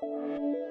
Música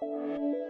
Música